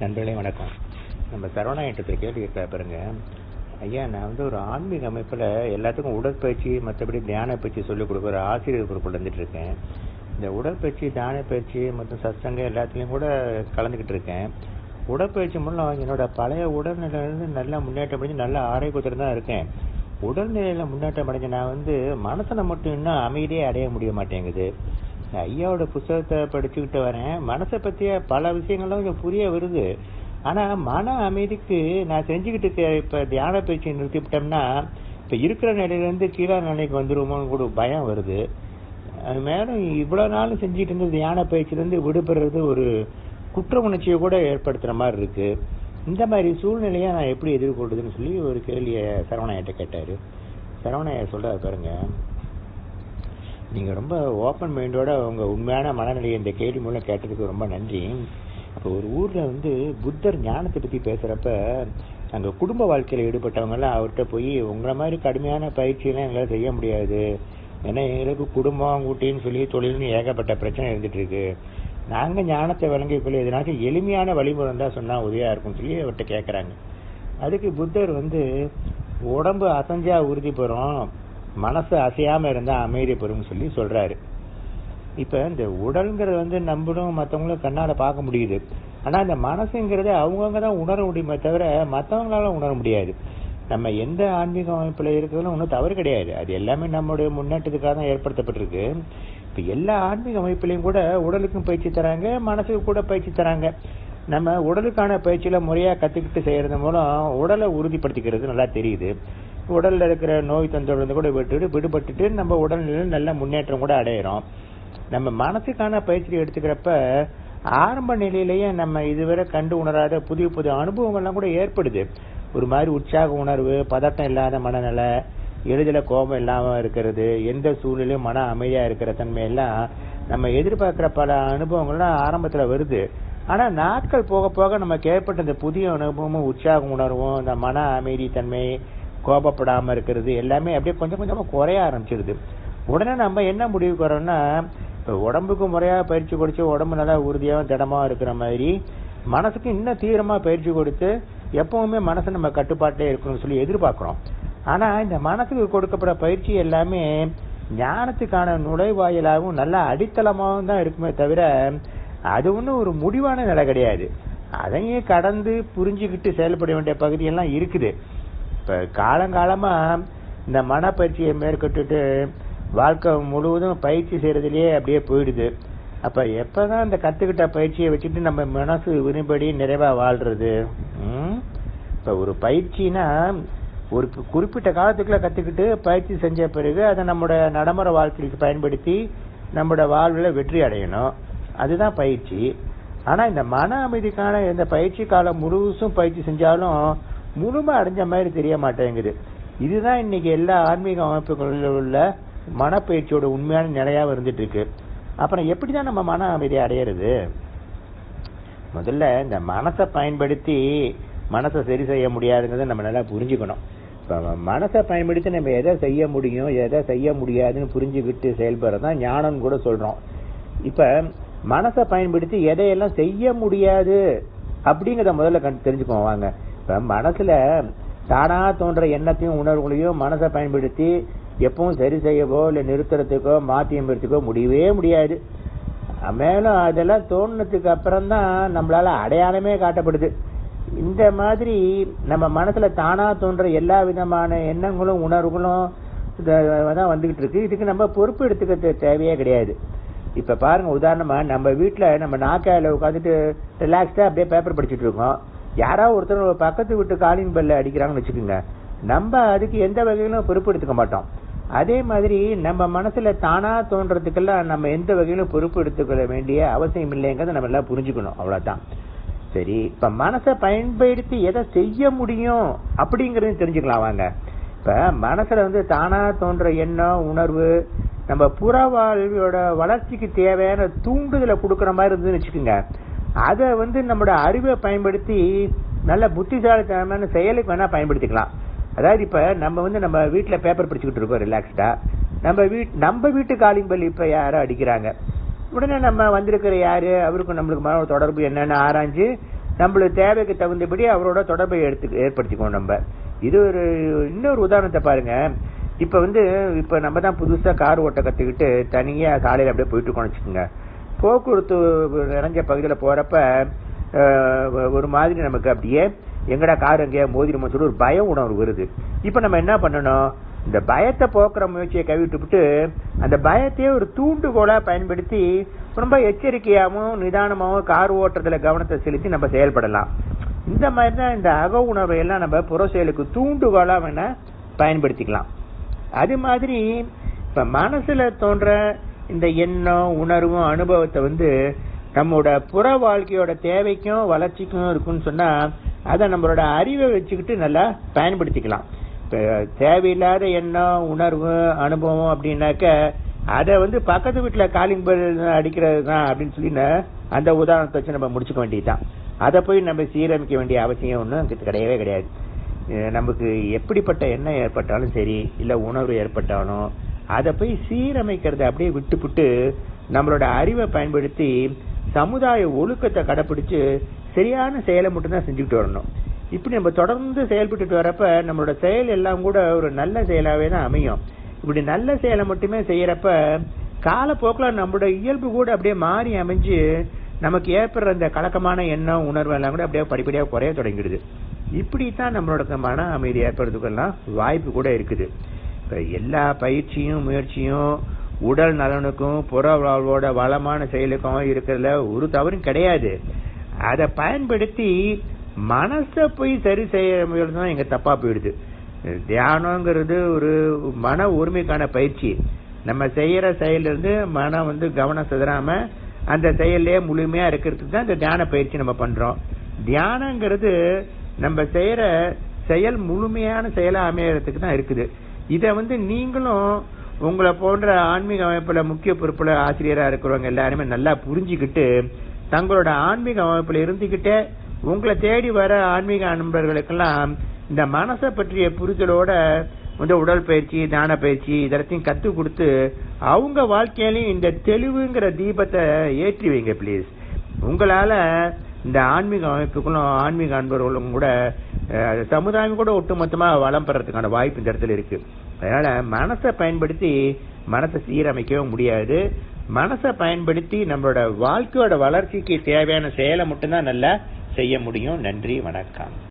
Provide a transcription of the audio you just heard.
நண்பர்களே வணக்கம். நம்ம சரவணாயிட்ட கேள்வி இருக்கா பாருங்க. ஐயா நான் வந்து ஒரு ஆன்மீக அமைப்பில் எல்லாத்துக்கும் உடற்பயிற்சி மற்றபடி தியான பயிற்சி சொல்லிக் கொடுக்குற ஆசிரியர் பொறுப்பில் வந்துட்டு இருக்கேன். இந்த உடற்பயிற்சி தியான பயிற்சி மற்றும் சத்சங்கம் எல்லாத்துலேயும் கூட கலந்துக்கிட்டு இருக்கேன். உடற்பயிற்சி மூலம் என்னோட பழைய உடல்நிலையிலேருந்து நல்ல முன்னேற்றம் அடைஞ்சு நல்ல ஆரோக்கியத்தில் தான் இருக்கேன். உடல்நிலையில் முன்னேற்றம் அடைஞ்ச நான் வந்து மனசனை மட்டும் இன்னும் அமைதியே அடைய முடிய மாட்டேங்குது. ஐயாவோட புத்தகத்தை படிச்சுக்கிட்டு வரேன். மனசை பற்றிய பல விஷயங்களும் கொஞ்சம் புரிய வருது. ஆனால் மன அமைதிக்கு நான் செஞ்சுக்கிட்டு இருக்க இப்போ தியான பயிற்சி நிறுத்திவிட்டோம்னா இப்போ இருக்கிற நிலையிலேருந்து கீழே நிலைக்கு வந்துடுவோமோன்னு கூட பயம் வருது. அது மேலும் இவ்வளோ நாளும் செஞ்சுட்டு இருந்த தியான பயிற்சியிலேருந்து விடுபடுறது ஒரு குற்ற உணர்ச்சியை கூட ஏற்படுத்துகிற மாதிரி இருக்குது இந்த மாதிரி சூழ்நிலையை நான் எப்படி எதிர்கொள்றதுன்னு சொல்லி ஒரு கேள்வியை சரவணையிட்ட கேட்டார். சரவணையை சொல்கிறார் பாருங்கள் நீங்கள் ரொம்ப ஓப்பன் மைண்டோட உங்கள் உண்மையான மனநிலையை இந்த கேள்வி மூலம் கேட்டதுக்கு ரொம்ப நன்றி. இப்போ ஒரு ஊரில் வந்து புத்தர் ஞானத்தை பற்றி பேசுகிறப்ப அங்கே குடும்ப வாழ்க்கையில் ஈடுபட்டவங்கெல்லாம் அவர்கிட்ட போய் உங்களை மாதிரி கடுமையான பயிற்சியெல்லாம் எங்களால் செய்ய முடியாது. ஏன்னா எங்களுக்கு குடும்பம் கூட்டின்னு சொல்லி தொழில்னு ஏகப்பட்ட பிரச்சனை இருந்துட்டு இருக்கு. நாங்கள் ஞானத்தை வழங்கிக்கொள்ள எதனாச்சும் எளிமையான வழிமுறை தான் சொன்னால் உதவியாக இருக்கும்னு சொல்லி அவர்கிட்ட கேட்குறாங்க அதுக்கு புத்தர் வந்து உடம்பு அசைஞ்சா உறுதி பெறும் மனசு அசையாமல் இருந்தால் அமைதி பெறும்னு சொல்லி சொல்கிறாரு இப்போ இந்த உடல்ங்கிறது வந்து நம்மளும் மற்றவங்களும் கண்ணால் பார்க்க முடியுது. ஆனால் இந்த மனசுங்கிறத அவங்கவுங்க தான் உணர முடியுமே தவிர மற்றவங்களால உணர முடியாது. நம்ம எந்த ஆன்மீக அமைப்பில் இருக்கிறதும் ஒன்றும் தவறு கிடையாது. அது எல்லாமே நம்மளுடைய முன்னேற்றத்துக்காக தான் ஏற்படுத்தப்பட்டிருக்கு. இப்போ எல்லா ஆன்மீக அமைப்புலையும் கூட உடலுக்கும் பயிற்சி தராங்க மனசுக்கு கூட பயிற்சி தராங்க. நம்ம உடலுக்கான பயிற்சியில் முறையாக கற்றுக்கிட்டு செய்கிறது மூலம் உடலை உறுதிப்படுத்திக்கிறது நல்லா தெரியுது. உடலில் இருக்கிற நோய் தொந்தொடர்ந்து கூட விட்டுட்டு விடுபட்டுட்டு நம்ம உடல்நிலையில் நல்ல முன்னேற்றம் கூட அடையிறோம். நம்ம மனசுக்கான பயிற்சி எடுத்துக்கிறப்ப ஆரம்ப நிலையிலேயே நம்ம இதுவரை கண்டு உணராத புதிய புதிய அனுபவங்கள்லாம் கூட ஏற்படுது. ஒரு மாதிரி உற்சாக உணர்வு பதட்டம் இல்லாத மனநிலை எளிதில் கோபம் இல்லாமல் இருக்கிறது எந்த சூழ்நிலையும் மன அமைதியாக இருக்கிற தன்மையெல்லாம் நம்ம எதிர்பார்க்குற பல அனுபவங்கள்லாம் ஆரம்பத்தில் வருது. ஆனால் நாட்கள் போக போக நமக்கு ஏற்பட்ட இந்த புதிய அனுபவமும் உற்சாக உணர்வும் இந்த மன அமைதி தன்மை கோபப்படாமல் இருக்கிறது எல்லாமே அப்படியே கொஞ்சம் கொஞ்சமாக குறைய ஆரம்பிச்சிருது. உடனே நம்ம என்ன முடிவுக்கு வரோம்னா இப்போ உடம்புக்கு முறையாக பயிற்சி கொடுத்து உடம்பு நல்லா உறுதியாக திடமாக இருக்கிற மாதிரி மனசுக்கு இன்னும் தீவிரமாக பயிற்சி கொடுத்து எப்பவுமே மனசை நம்ம கட்டுப்பாட்டே இருக்கணும்னு சொல்லி எதிர்பார்க்குறோம். ஆனால் இந்த மனசுக்கு கொடுக்கப்பட பயிற்சி எல்லாமே ஞானத்துக்கான நுழைவாயிலாகவும் நல்ல அடித்தளமாகவும் தான் இருக்குமே தவிர அது ஒன்றும் ஒரு முடிவான நிலை கிடையாது. அதையும் கடந்து புரிஞ்சுக்கிட்டு செயல்பட வேண்டிய பகுதியெல்லாம் இருக்குது. இப்போ காலங்காலமாக இந்த மனப்பயிற்சியை மேற்கொண்டுட்டு வாழ்க்கை முழுவதும் பயிற்சி செய்கிறதுலையே அப்படியே போயிடுது. அப்போ எப்போ தான் இந்த கற்றுக்கிட்ட பயிற்சியை வச்சுட்டு நம்ம மனசு விரும்படி நிறைவாக வாழ்கிறது இப்போ ஒரு பயிற்சினா ஒரு குறிப்பிட்ட காலத்துக்குள்ள கற்றுக்கிட்டு பயிற்சி செஞ்ச பிறகு அதை நம்மளோட நடைமுறை வாழ்க்கைக்கு பயன்படுத்தி நம்மளோட வாழ்வில் வெற்றி அடையணும். அதுதான் பயிற்சி. ஆனால் இந்த மன அமைதிக்கான இந்த பயிற்சி காலம் முழுசும் பயிற்சி செஞ்சாலும் முழுமை அடைஞ்ச மாதிரி தெரிய மாட்டேங்குது இதுதான் இன்னைக்கு எல்லா ஆன்மீக அமைப்புகளில் உள்ள மனப்பயிற்சியோட உண்மையான நிலையாக இருந்துட்டு இருக்கு அப்புறம் எப்படி தான் நம்ம மன அமைதியை அடையிறது? முதல்ல இந்த மனசை பயன்படுத்தி மனசை சரி செய்ய முடியாதுங்கிறத நம்ம நல்லா புரிஞ்சுக்கணும். இப்போ மனசை பயன்படுத்தி நம்ம எதை செய்ய முடியும் எதை செய்ய முடியாதுன்னு புரிஞ்சுக்கிட்டு செயல்படுறது தான் ஞானம் கூட சொல்கிறோம் இப்போ மனசை பயன்படுத்தி எதையெல்லாம் செய்ய முடியாது அப்படிங்கிறத முதல்ல கண் தெரிஞ்சுக்குவோம் வாங்க. இப்போ மனசில் தானாக தோன்ற எண்ணத்தையும் உணர்வுகளையும் மனசை பயன்படுத்தி எப்பவும் சரி செய்யவோ இல்லை நிறுத்துறதுக்கோ மாற்றி அமைறதுக்கோ முடியவே முடியாது. மேலும் அதெல்லாம் தோணுனதுக்கு அப்புறம் தான் நம்மளால அடையாளமே காட்டப்படுது. இந்த மாதிரி நம்ம மனசுல தானா தோன்ற எல்லா விதமான எண்ணங்களும் உணர்வுகளும் தான் வந்துகிட்டு இருக்கு. இதுக்கு நம்ம பொறுப்பு எடுத்துக்க தேவையே கிடையாது. இப்ப பாருங்க உதாரணமா நம்ம வீட்டுல நம்ம நாக்காயில உட்காந்துட்டு ரிலாக்ஸ்டா அப்படியே பேப்பர் படிச்சுட்டு இருக்கோம். யாராவது ஒருத்தர் பக்கத்து வீட்டு காலின் பெல்ல அடிக்கிறாங்கன்னு வச்சுக்கோங்க. நம்ம அதுக்கு எந்த வகையிலும் பொறுப்பு எடுத்துக்க மாட்டோம். அதே மாதிரி நம்ம மனசுல தானா தோன்றதுக்கெல்லாம் நம்ம எந்த வகையிலும் பொறுப்பு எடுத்துக்கொள்ள வேண்டிய அவசியம் இல்லைங்கிறத நம்ம எல்லாம் புரிஞ்சுக்கணும். அவ்வளவுதான். சரி இப்ப மனசை பயன்படுத்தி எதை செய்ய முடியும் அப்படிங்கறதையும் தெரிஞ்சுக்கலாம் வாங்க. இப்ப மனசுல வந்து தானா தோன்ற எண்ணம் உணர்வு நம்ம புற வாழ்வியோட வளர்ச்சிக்கு தேவையான தூண்டுதலை கொடுக்கற மாதிரி இருந்துன்னு வச்சுக்கோங்க. அதை வந்து நம்மளோட அறிவை பயன்படுத்தி நல்ல புத்திசாலித்தனமான செயலுக்கு வேணா பயன்படுத்திக்கலாம். அதாவது இப்ப நம்ம வந்து நம்ம வீட்டுல பேப்பர் படிச்சுக்கிட்டு இருக்கோம் ரிலாக்ஸ்டா நம்ம வீட் நம்ம வீட்டு காலிங் பல் இப்ப யாரோ அடிக்கிறாங்க. உடனே நம்ம வந்திருக்கிற யாரு? அவருக்கும் நம்மளுக்கு மன தொடர்பு என்னன்னு ஆராய்ஞ்சு நம்மளுக்கு தேவைக்கு தகுந்தபடி அவரோட தொடர்பை எடுத்து ஏற்படுத்திக்கணும் நம்ம. இது ஒரு இன்னொரு உதாரணத்தை பாருங்க. இப்ப வந்து இப்ப நம்ம தான் புதுசா கார் ஓட்ட கத்துக்கிட்டு தனியா காலையில அப்படியே போயிட்டு இருக்கோம்னு வச்சுக்கோங்க. போக்குவரத்து நிறைஞ்ச பகுதியில் போகிறப்ப ஒரு மாதிரி நமக்கு அப்படியே எங்கடா கார் எங்கேயா மோதிரமோ சொல்லி ஒரு பய உணர்வு வருது. இப்போ நம்ம என்ன பண்ணணும்? இந்த பயத்தை போக்குற முயற்சியை கைவிட்டுவிட்டு அந்த பயத்தையே ஒரு தூண்டுகோலாக பயன்படுத்தி ரொம்ப எச்சரிக்கையாகவும் நிதானமாகவும் கார் ஓட்டுறதுல கவனத்தை செலுத்தி நம்ம செயல்படலாம். இந்த மாதிரி தான் இந்த அக உணர்வை எல்லாம் நம்ம புற செயலுக்கு தூண்டுகோலாக வேணால் பயன்படுத்திக்கலாம். அது மாதிரி இப்போ மனசில் தோன்ற இந்த எண்ணம் உணர்வும் அனுபவத்தை வந்து நம்மளோட புற வாழ்க்கையோட தேவைக்கும் வளர்ச்சிக்கும் இருக்குன்னு சொன்னா அதை நம்மளோட அறிவை வச்சுக்கிட்டு நல்லா பயன்படுத்திக்கலாம். இப்போ தேவையில்லாத எண்ணம் உணர்வு அனுபவம் அப்படின்னாக்க அதை வந்து பக்கத்து வீட்டில் காலிங் பெல் அடிக்கிறது தான் அப்படின்னு சொல்லி அந்த உதாரணத்தை வச்சு நம்ம முடிச்சுக்க வேண்டியதுதான். அதை போய் நம்ம சீரமைக்க வேண்டிய அவசியம் ஒன்றும் கிடையவே கிடையாது. நமக்கு எப்படிப்பட்ட எண்ணம் ஏற்பட்டாலும் சரி இல்லை உணர்வு ஏற்பட்டாலும் அதை போய் சீரமைக்கிறத அப்படியே விட்டுப்புட்டு நம்மளோட அறிவை பயன்படுத்தி சமுதாய ஒழுக்கத்தை கடைப்பிடிச்சு சரியான செயலை மட்டும்தான் செஞ்சுக்கிட்டு வரணும். இப்படி நம்ம தொடர்ந்து செயல்பட்டுட்டு வரப்ப நம்மளோட செயல் எல்லாம் கூட ஒரு நல்ல செயலாகவே தான் அமையும். இப்படி நல்ல செயலை மட்டுமே செய்யறப்ப காலப்போக்கில் நம்மளோட இயல்பு கூட அப்படியே மாறி அமைஞ்சு நமக்கு ஏற்படுற அந்த கலக்கமான எண்ணம் உணர்வு எல்லாம் கூட அப்படியே படிப்படியாக குறைய தொடங்கிடுது. இப்படித்தான் நம்மளோட மன அமைதி ஏற்படுறதுக்கெல்லாம் வாய்ப்பு கூட இருக்குது. எல்லா பயிற்சியும் முயற்சியும் உடல் நலனுக்கும் புற வாழ்வோட வளமான செயலுக்கும் இருக்கிறதுல ஒரு தவறும் கிடையாது. அதை பயன்படுத்தி மனசை போய் சரி செய்ய முயற்சி தான் எங்க தப்பா போயிடுது. தியானங்கிறது ஒரு மன உரிமைக்கான பயிற்சி. நம்ம செய்யற செயல்ல இருந்து மனம் வந்து கவனம் சிதறாம அந்த செயல்லே முழுமையா இருக்கிறதுக்கு தான் இந்த தியான பயிற்சி நம்ம பண்றோம். தியானங்கிறது நம்ம செய்யற செயல் முழுமையான செயலா அமையறதுக்கு தான் இருக்குது. இதை வந்து நீங்களும் உங்களை போன்ற ஆன்மீக அமைப்புல முக்கிய பொறுப்புல ஆசிரியரா இருக்கிறவங்க எல்லாருமே நல்லா புரிஞ்சுக்கிட்டு தங்களோட ஆன்மீக அமைப்புல இருந்துகிட்டே உங்களை தேடி வர ஆன்மீக நண்பர்களுக்கெல்லாம் இந்த மனசை பற்றிய புரிதலோட வந்து உடல் பயிற்சி தான பயிற்சி இதெல்லாத்தையும் கத்து கொடுத்து அவங்க வாழ்க்கையிலையும் இந்த தெளிவுங்கிற தீபத்தை ஏற்றி வைங்க ப்ளீஸ் உங்களால இந்த ஆன்மீக அமைப்புகளும் ஆன்மீக அன்பர்களும் கூட சமுதாயம் கூட ஒட்டுமொத்தமா வளம் பெறதுக்கான வாய்ப்பு இந்த இடத்துல இருக்கு. அதனால மனசை பயன்படுத்தி மனசை சீரமைக்கவும் முடியாது. மனசை பயன்படுத்தி நம்மளோட வாழ்க்கையோட வளர்ச்சிக்கு தேவையான செயலை மட்டும்தான் நல்லா செய்ய முடியும். நன்றி வணக்கம்.